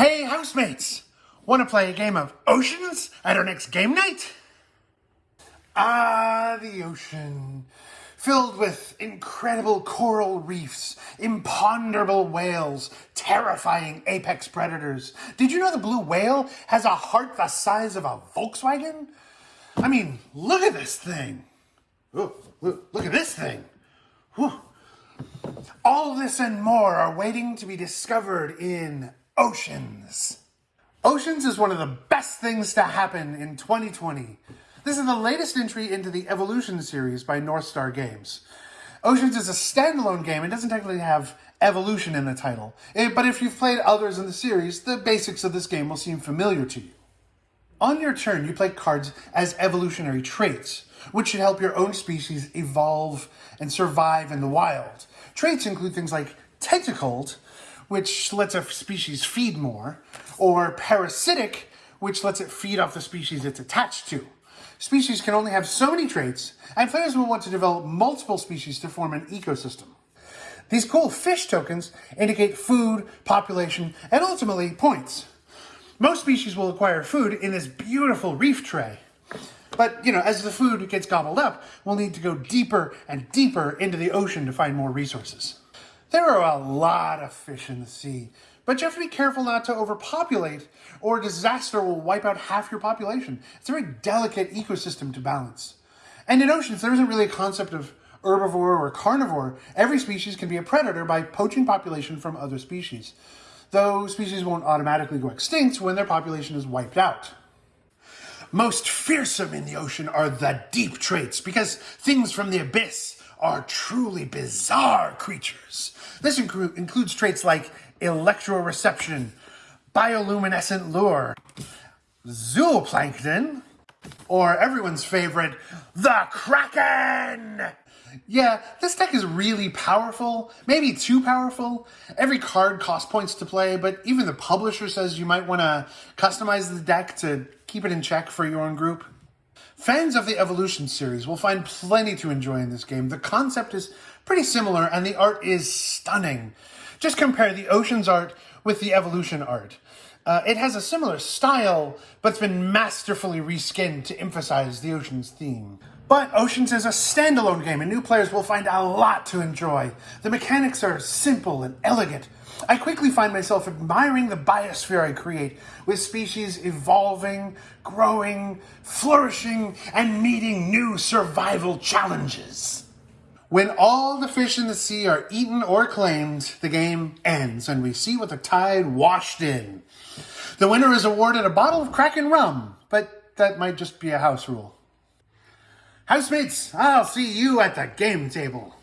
Hey, housemates! Want to play a game of oceans at our next game night? Ah, the ocean. Filled with incredible coral reefs, imponderable whales, terrifying apex predators. Did you know the blue whale has a heart the size of a Volkswagen? I mean, look at this thing. Ooh, look, at this thing. Whew. All this and more are waiting to be discovered in Oceans. Oceans is one of the best things to happen in 2020. This is the latest entry into the Evolution series by North Star Games. Oceans is a standalone game and doesn't technically have evolution in the title, eh, but if you've played others in the series, the basics of this game will seem familiar to you. On your turn, you play cards as evolutionary traits, which should help your own species evolve and survive in the wild. Traits include things like tentacled, which lets a species feed more, or parasitic, which lets it feed off the species it's attached to. Species can only have so many traits, and players will want to develop multiple species to form an ecosystem. These cool fish tokens indicate food, population, and ultimately points. Most species will acquire food in this beautiful reef tray. But, you know, as the food gets gobbled up, we'll need to go deeper and deeper into the ocean to find more resources. There are a lot of fish in the sea, but you have to be careful not to overpopulate or disaster will wipe out half your population. It's a very delicate ecosystem to balance. And in oceans, there isn't really a concept of herbivore or carnivore. Every species can be a predator by poaching population from other species, though species won't automatically go extinct when their population is wiped out. Most fearsome in the ocean are the deep traits because things from the abyss are truly bizarre creatures. This inclu includes traits like electroreception, bioluminescent lure, zooplankton, or everyone's favorite, the Kraken! Yeah, this deck is really powerful, maybe too powerful. Every card costs points to play, but even the publisher says you might want to customize the deck to keep it in check for your own group. Fans of the Evolution series will find plenty to enjoy in this game. The concept is pretty similar and the art is stunning. Just compare the Oceans art with the Evolution art. Uh, it has a similar style, but it's been masterfully reskinned to emphasize the Oceans theme. But Oceans is a standalone game, and new players will find a lot to enjoy. The mechanics are simple and elegant, I quickly find myself admiring the biosphere I create, with species evolving, growing, flourishing, and meeting new survival challenges. When all the fish in the sea are eaten or claimed, the game ends and we see what the tide washed in. The winner is awarded a bottle of Kraken rum, but that might just be a house rule. Housemates, I'll see you at the game table.